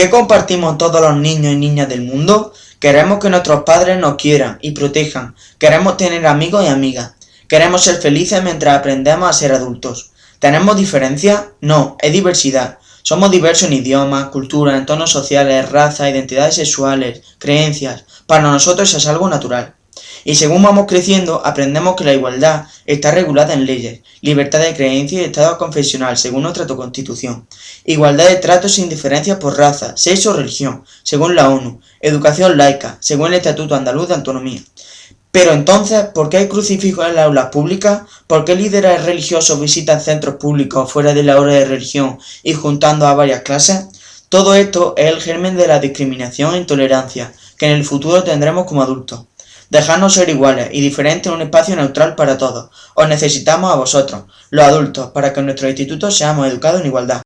¿Qué compartimos todos los niños y niñas del mundo? Queremos que nuestros padres nos quieran y protejan. Queremos tener amigos y amigas. Queremos ser felices mientras aprendemos a ser adultos. ¿Tenemos diferencias? No, es diversidad. Somos diversos en idiomas, culturas, entornos sociales, razas, identidades sexuales, creencias. Para nosotros es algo natural. Y según vamos creciendo, aprendemos que la igualdad está regulada en leyes, libertad de creencia y estado confesional, según nuestra Constitución, igualdad de trato sin diferencias por raza, sexo o religión, según la ONU, educación laica, según el Estatuto Andaluz de Autonomía. Pero entonces, ¿por qué hay crucifijos en las aulas públicas? ¿Por qué líderes religiosos visitan centros públicos fuera de la hora de religión y juntando a varias clases? Todo esto es el germen de la discriminación e intolerancia que en el futuro tendremos como adultos. Dejadnos ser iguales y diferentes en un espacio neutral para todos. Os necesitamos a vosotros, los adultos, para que en nuestro instituto seamos educados en igualdad.